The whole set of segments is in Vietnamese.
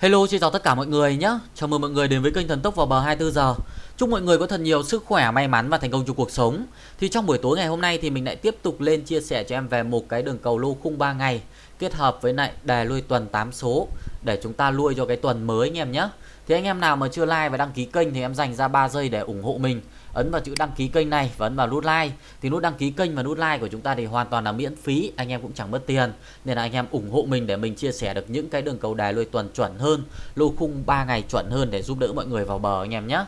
Hello xin chào tất cả mọi người nhé. Chào mừng mọi người đến với kênh Thần Tốc vào bờ 24 giờ. Chúc mọi người có thật nhiều sức khỏe, may mắn và thành công trong cuộc sống. Thì trong buổi tối ngày hôm nay thì mình lại tiếp tục lên chia sẻ cho em về một cái đường cầu lô khung 3 ngày Kết hợp với lại đề lui tuần 8 số Để chúng ta lui cho cái tuần mới anh em nhé. Thì anh em nào mà chưa like và đăng ký kênh thì em dành ra 3 giây để ủng hộ mình ấn vào chữ đăng ký kênh này và ấn vào nút like. Thì nút đăng ký kênh và nút like của chúng ta thì hoàn toàn là miễn phí anh em cũng chẳng mất tiền. Nên là anh em ủng hộ mình để mình chia sẻ được những cái đường cầu đài lôi tuần chuẩn hơn lô khung 3 ngày chuẩn hơn để giúp đỡ mọi người vào bờ anh em nhé.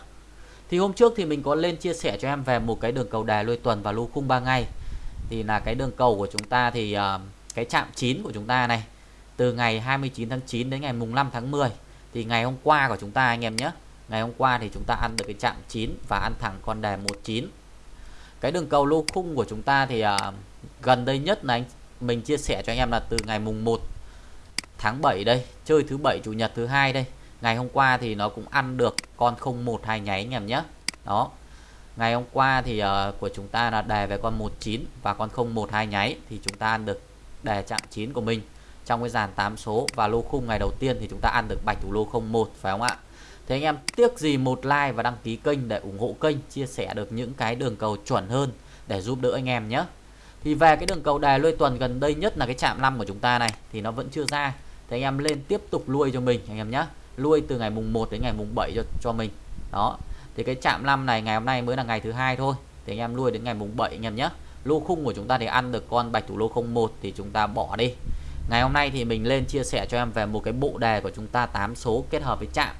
Thì hôm trước thì mình có lên chia sẻ cho em về một cái đường cầu đài lôi tuần và lô khung 3 ngày. Thì là cái đường cầu của chúng ta thì uh, cái chạm 9 của chúng ta này từ ngày 29 tháng 9 đến ngày mùng 5 tháng 10 thì ngày hôm qua của chúng ta anh em nhé ngày hôm qua thì chúng ta ăn được cái chạm 9 và ăn thẳng con đề 19 cái đường cầu lô khung của chúng ta thì uh, gần đây nhất là anh mình chia sẻ cho anh em là từ ngày mùng 1 tháng 7 đây chơi thứ bảy chủ nhật thứ hai đây. Ngày hôm qua thì nó cũng ăn được con 01 hai nháy anh em nhé. Đó. Ngày hôm qua thì uh, của chúng ta là đề về con 19 và con 01 hai nháy thì chúng ta ăn được đề chạm 9 của mình trong cái dàn 8 số. Và lô khung ngày đầu tiên thì chúng ta ăn được bạch thủ lô 01 phải không ạ? Thế anh em, tiếc gì một like và đăng ký kênh để ủng hộ kênh, chia sẻ được những cái đường cầu chuẩn hơn để giúp đỡ anh em nhé. Thì về cái đường cầu đài lôi tuần gần đây nhất là cái chạm 5 của chúng ta này, thì nó vẫn chưa ra. Thì anh em lên tiếp tục lui cho mình, anh em nhé. Lui từ ngày mùng 1 đến ngày mùng 7 cho cho mình. Đó. Thì cái chạm 5 này ngày hôm nay mới là ngày thứ hai thôi. Thì anh em lui đến ngày mùng 7 anh em nhé. Lô khung của chúng ta thì ăn được con bạch thủ lô 01 thì chúng ta bỏ đi. Ngày hôm nay thì mình lên chia sẻ cho em về một cái bộ đề của chúng ta 8 số kết hợp với chạm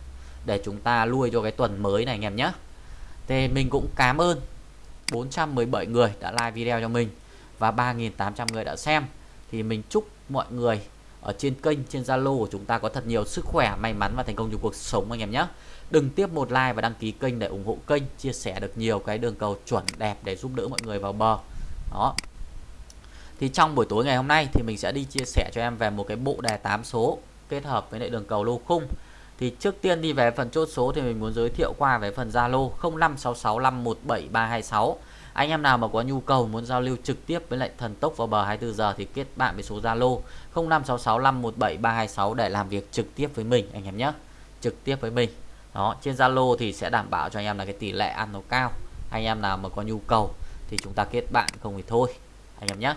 để chúng ta nuôi cho cái tuần mới này anh em nhé. Thì mình cũng cảm ơn 417 người đã like video cho mình và 3.800 người đã xem. Thì mình chúc mọi người ở trên kênh, trên Zalo của chúng ta có thật nhiều sức khỏe, may mắn và thành công trong cuộc sống anh em nhé. Đừng tiếp một like và đăng ký kênh để ủng hộ kênh, chia sẻ được nhiều cái đường cầu chuẩn đẹp để giúp đỡ mọi người vào bờ. Đó. Thì trong buổi tối ngày hôm nay thì mình sẽ đi chia sẻ cho em về một cái bộ đề 8 số kết hợp với lại đường cầu lô khung thì trước tiên đi về phần chốt số thì mình muốn giới thiệu qua về phần Zalo 0566517326 anh em nào mà có nhu cầu muốn giao lưu trực tiếp với lại thần tốc vào bờ 24 giờ thì kết bạn với số Zalo 0566517326 để làm việc trực tiếp với mình, anh em nhé. Trực tiếp với mình. Đó, trên Zalo thì sẽ đảm bảo cho anh em là cái tỷ lệ ăn nó cao. Anh em nào mà có nhu cầu thì chúng ta kết bạn không thì thôi, anh em nhé.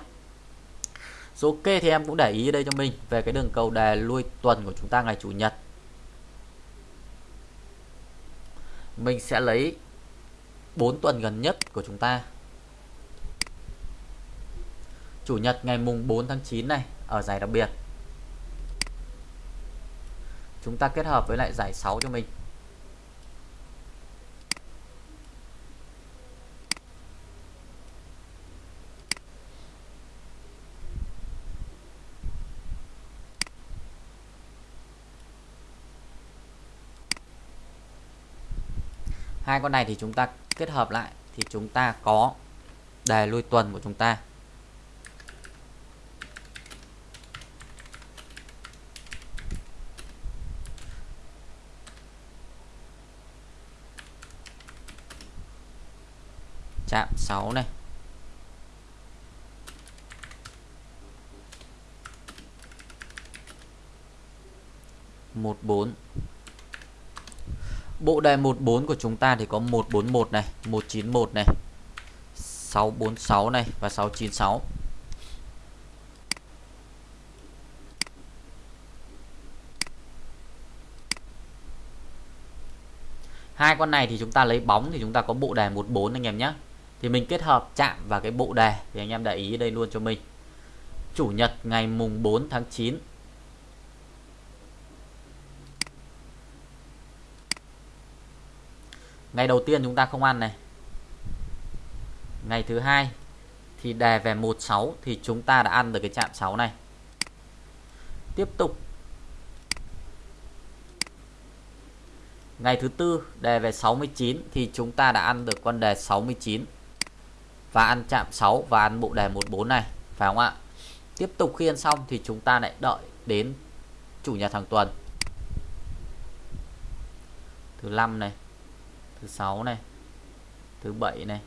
Số ok thì em cũng để ý đây cho mình về cái đường cầu đề lui tuần của chúng ta ngày chủ nhật. Mình sẽ lấy 4 tuần gần nhất của chúng ta. Chủ nhật ngày mùng 4 tháng 9 này, ở giải đặc biệt. Chúng ta kết hợp với lại giải 6 cho mình. Hai con này thì chúng ta kết hợp lại thì chúng ta có đề lui tuần của chúng ta. Chạm 6 này. Một bốn. Bộ đề 14 của chúng ta thì có 141 này, 191 này, 646 này và 696. Hai con này thì chúng ta lấy bóng thì chúng ta có bộ đề 14 anh em nhé. Thì mình kết hợp chạm vào cái bộ đề thì anh em để ý đây luôn cho mình. Chủ nhật ngày mùng 4 tháng 9 ngày đầu tiên chúng ta không ăn này. Ngày thứ hai thì đè về 16 thì chúng ta đã ăn được cái chạm 6 này. Tiếp tục. Ngày thứ tư đề về 69 thì chúng ta đã ăn được con đề 69 và ăn chạm 6 và ăn bộ đề 14 này, phải không ạ? Tiếp tục khi ăn xong thì chúng ta lại đợi đến chủ nhật hàng tuần. Thứ năm này thứ sáu này. Thứ bảy này.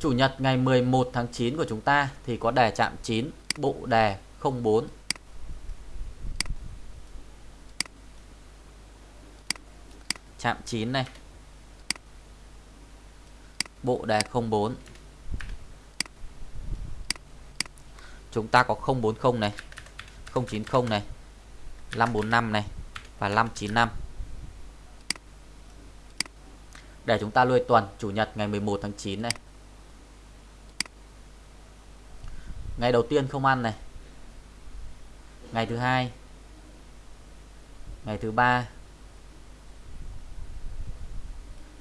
Chủ nhật ngày 11 tháng 9 của chúng ta thì có đề chạm 9 bộ đề 04 chạm 9 này. Bộ đề 04 chúng ta có 040 này 090 này. 545 này và 595 để chúng ta lui tuần, chủ nhật ngày 11 tháng 9 này. Ngày đầu tiên không ăn này. Ngày thứ hai. Ngày thứ ba.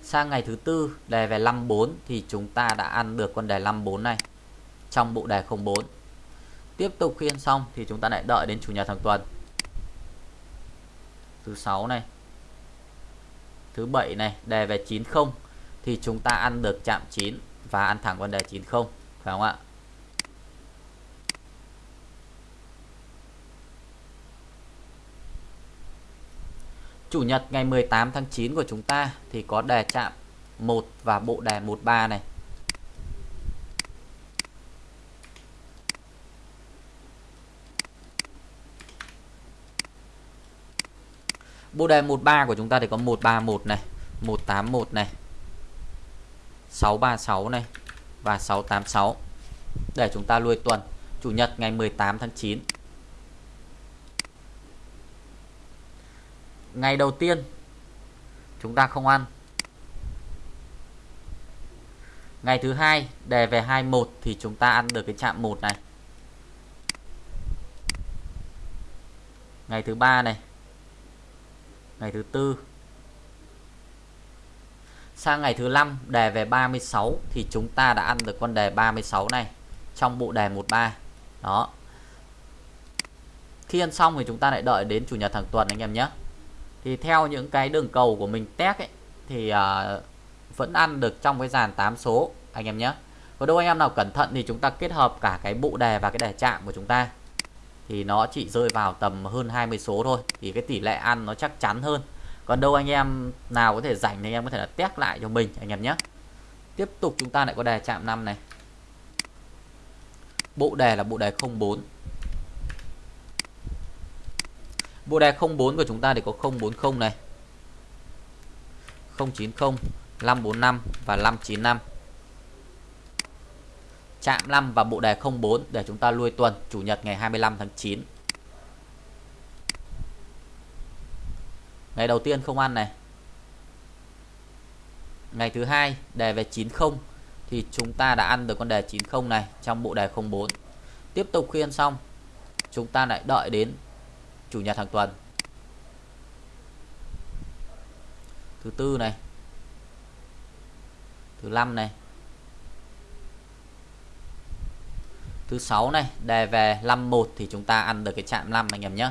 Sang ngày thứ tư, đề về 54 thì chúng ta đã ăn được con đề 54 này trong bộ đề 04 tiếp tục khi ăn xong thì chúng ta lại đợi đến chủ nhật hàng tuần thứ 6 này thứ 7 này, đề về 90 thì chúng ta ăn được chạm 9 và ăn thẳng con đề 90 phải không ạ Chủ nhật ngày 18 tháng 9 của chúng ta thì có đề chạm 1 và bộ đề 13 này. Bộ đề 13 của chúng ta thì có 131 này, 181 này, 636 này và 686. Để chúng ta lui tuần Chủ nhật ngày 18 tháng 9 ngày đầu tiên chúng ta không ăn. Ngày thứ hai đề về 21 thì chúng ta ăn được cái chạm 1 này. Ngày thứ ba này ngày thứ tư. Sang ngày thứ năm đề về 36 thì chúng ta đã ăn được con đề 36 này trong bộ đề 13 đó. Khi ăn xong thì chúng ta lại đợi đến chủ nhật hàng tuần anh em nhé. Thì theo những cái đường cầu của mình test ấy thì uh, vẫn ăn được trong cái dàn 8 số anh em nhé. Có đâu anh em nào cẩn thận thì chúng ta kết hợp cả cái bộ đề và cái đề chạm của chúng ta thì nó chỉ rơi vào tầm hơn 20 số thôi, thì cái tỷ lệ ăn nó chắc chắn hơn. Còn đâu anh em nào có thể rảnh thì anh em có thể là test lại cho mình, anh em nhé. Tiếp tục chúng ta lại có đề chạm 5 này. Bộ đề là bộ đề 04 Bộ đề 04 của chúng ta thì có 040 này 090 545 và 595 Chạm 5 và bộ đề 04 để chúng ta lui tuần, Chủ nhật ngày 25 tháng 9 Ngày đầu tiên không ăn này. Ngày thứ hai, đề về 90 Thì chúng ta đã ăn được con đề 90 này Trong bộ đề 04 Tiếp tục khi ăn xong, Chúng ta lại đợi đến chủ nhật hàng tuần. Thứ tư này. Thứ năm này. Thứ sáu này, đề về 51 thì chúng ta ăn được cái chạm 5 anh em nhé.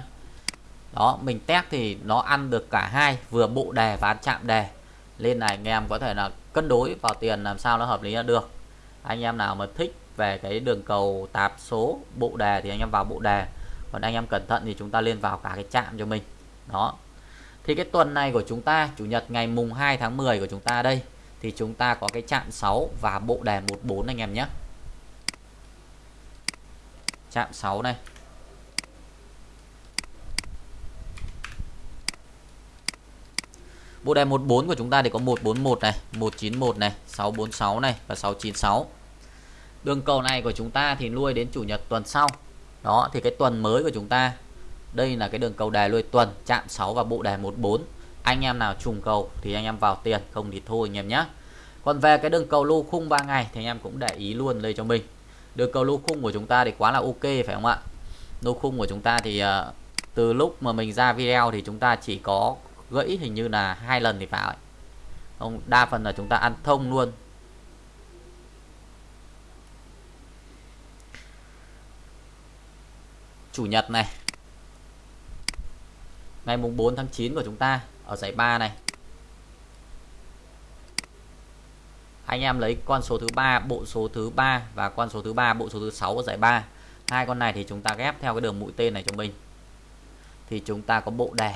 Đó, mình test thì nó ăn được cả hai, vừa bộ đề và chạm đề. Lên này anh em có thể là cân đối vào tiền làm sao nó hợp lý là được. Anh em nào mà thích về cái đường cầu tạp số bộ đề thì anh em vào bộ đề. Còn anh em cẩn thận thì chúng ta lên vào cả cái chạm cho mình. Đó. Thì cái tuần này của chúng ta, chủ nhật ngày mùng 2 tháng 10 của chúng ta đây, thì chúng ta có cái chạm 6 và bộ đề 14 anh em nhé chạm 6 này. Bộ đề 14 của chúng ta thì có 141 này, 191 này, 646 này và 696. Đường cầu này của chúng ta thì nuôi đến chủ nhật tuần sau. Đó thì cái tuần mới của chúng ta đây là cái đường cầu đề nuôi tuần chạm 6 và bộ đề 14 anh em nào trùng cầu thì anh em vào tiền không thì thôi anh em nhé còn về cái đường cầu lô khung 3 ngày thì anh em cũng để ý luôn đây cho mình đưa cầu lô khung của chúng ta thì quá là ok phải không ạ? Lô khung của chúng ta thì uh, từ lúc mà mình ra video thì chúng ta chỉ có gãy hình như là hai lần thì phải. Không đa phần là chúng ta ăn thông luôn. Chủ nhật này ngày mùng 4 tháng 9 của chúng ta ở giải 3 này. Anh em lấy con số thứ ba, bộ số thứ ba và con số thứ ba, bộ số thứ sáu của giải 3 hai con này thì chúng ta ghép theo cái đường mũi tên này cho mình. Thì chúng ta có bộ đề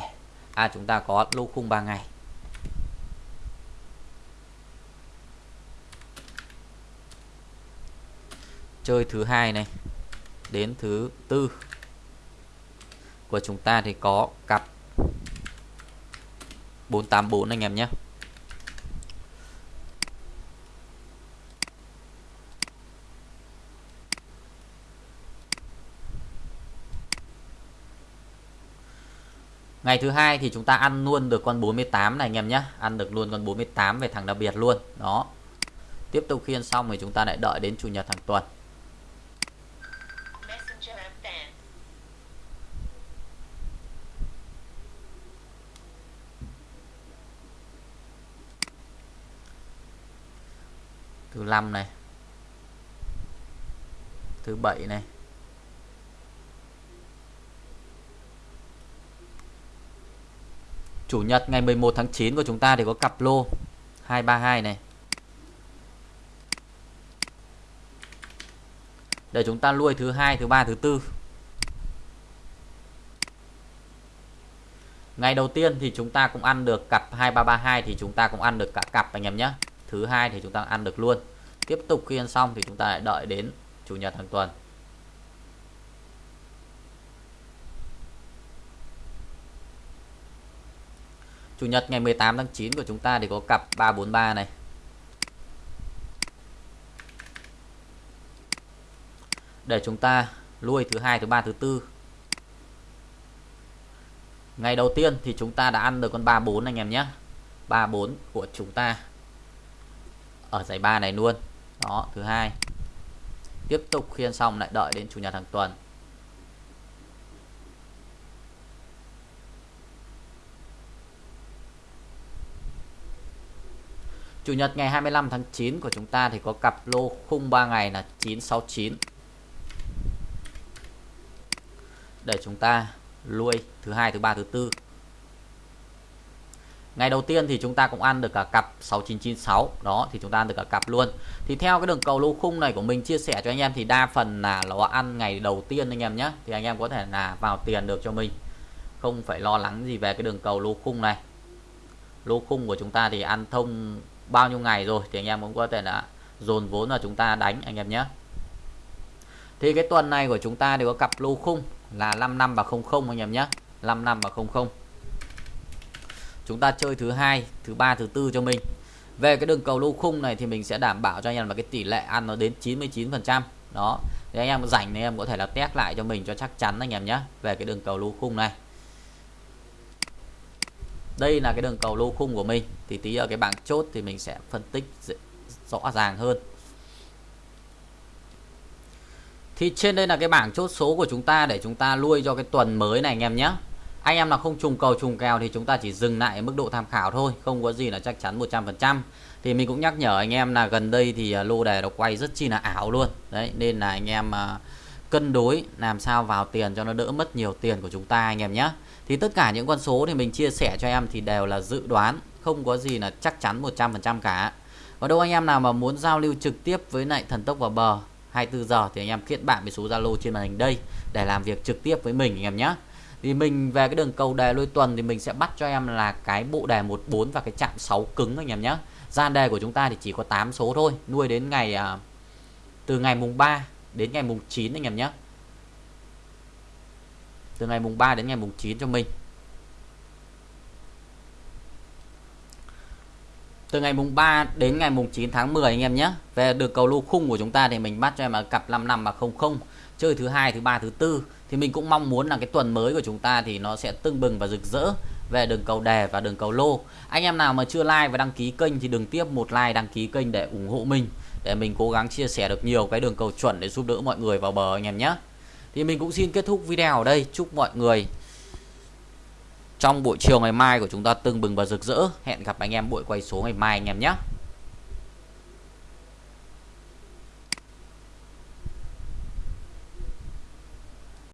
à chúng ta có lô khung 3 ngày. Chơi thứ hai này, đến thứ tư của chúng ta thì có cặp 484 anh em nhé. Ngày thứ hai thì chúng ta ăn luôn được con 48 này, anh em nhé. Ăn được luôn con 48 về thằng đặc biệt luôn. Đó. Tiếp tục khiên xong thì chúng ta lại đợi đến chủ nhật hàng tuần. Thứ năm này. Thứ bảy này. Chủ nhật ngày 11 tháng 9 của chúng ta thì có cặp lô 232 này. Để chúng ta nuôi thứ hai, thứ ba, thứ tư. Ngày đầu tiên thì chúng ta cũng ăn được cặp 2332 thì chúng ta cũng ăn được cả cặp anh em nhé. Thứ hai thì chúng ta ăn được luôn. Tiếp tục khi ăn xong thì chúng ta lại đợi đến chủ nhật hàng tuần. Chủ nhật ngày 18 tháng 9 của chúng ta thì có cặp 343 này. Để chúng ta lui thứ hai, thứ ba, thứ tư. Ngày đầu tiên thì chúng ta đã ăn được con 34 anh em nhé. 34 của chúng ta ở giải 3 này luôn. Đó, thứ hai. Tiếp tục khiên xong lại đợi đến chủ nhật hàng tuần. Chủ nhật ngày 25 tháng 9 của chúng ta thì có cặp lô khung 3 ngày là 969. Để chúng ta lui thứ hai, thứ ba, thứ tư. Ngày đầu tiên thì chúng ta cũng ăn được cả cặp 6996 Đó thì chúng ta ăn được cả cặp luôn. Thì theo cái đường cầu lô khung này của mình chia sẻ cho anh em Thì đa phần là nó ăn ngày đầu tiên anh em nhé. Thì anh em có thể là vào tiền được cho mình. Không phải lo lắng gì về cái đường cầu lô khung này. Lô khung của chúng ta thì ăn thông bao nhiêu ngày rồi thì anh em cũng có thể là dồn vốn vào chúng ta đánh, anh em nhé. Thì cái tuần này của chúng ta đều có cặp lô khung là 5 năm và 00 anh em nhé. 5 năm và 00 chúng ta chơi thứ hai, thứ ba, thứ tư cho mình. Về cái đường cầu lô khung này thì mình sẽ đảm bảo cho anh em là cái tỷ lệ ăn nó đến 99 phần trăm. Đó. Thì anh em rảnh thì anh em có thể là test lại cho mình cho chắc chắn, anh em nhé, về cái đường cầu lô khung này đây là cái đường cầu lô khung của mình. Thì tí ở cái bảng chốt thì mình sẽ phân tích rõ ràng hơn. Thì trên đây là cái bảng chốt số của chúng ta để chúng ta nuôi cho cái tuần mới này anh em nhé. Anh em nào không trùng cầu, trùng kèo thì chúng ta chỉ dừng lại mức độ tham khảo thôi, không có gì là chắc chắn 100% thì mình cũng nhắc nhở anh em là gần đây thì ờ, lô đề nó quay rất chi là ảo luôn. Đấy, nên là anh em ờ, cân đối làm sao vào tiền cho nó đỡ mất nhiều tiền của chúng ta anh em nhé thì tất cả những con số thì mình chia sẻ cho em thì đều là dự đoán, không có gì là chắc chắn 100% cả. Và đâu anh em nào mà muốn giao lưu trực tiếp với lại thần tốc vào bờ 24 giờ thì anh em kết bạn với số Zalo trên màn hình đây để làm việc trực tiếp với mình anh em nhé. Thì mình về cái đường cầu đề lôi tuần thì mình sẽ bắt cho em là cái bộ đề 14 và cái chạm 6 cứng anh em nhé. Gian đề của chúng ta thì chỉ có 8 số thôi, nuôi đến ngày à, từ ngày mùng 3 đến ngày mùng 9 anh em nhé từ ngày mùng 3 đến ngày mùng 9 cho mình. Từ ngày mùng 3 đến ngày mùng 9 tháng 10 anh em nhé. Về đường cầu lô khung của chúng ta thì mình bắt cho em là cặp 55 và 00 chơi thứ hai, thứ ba, thứ tư. Thì mình cũng mong muốn là cái tuần mới của chúng ta thì nó sẽ tưng bừng và rực rỡ về đường cầu đề và đường cầu lô. Anh em nào mà chưa like và đăng ký kênh thì đừng tiếp một like đăng ký kênh để ủng hộ mình, để mình cố gắng chia sẻ được nhiều cái đường cầu chuẩn để giúp đỡ mọi người vào bờ anh em nhé thì mình cũng xin kết thúc video ở đây. Chúc mọi người trong buổi chiều ngày mai của chúng ta tưng bừng và rực rỡ. Hẹn gặp anh em buổi quay số ngày mai anh em nhé.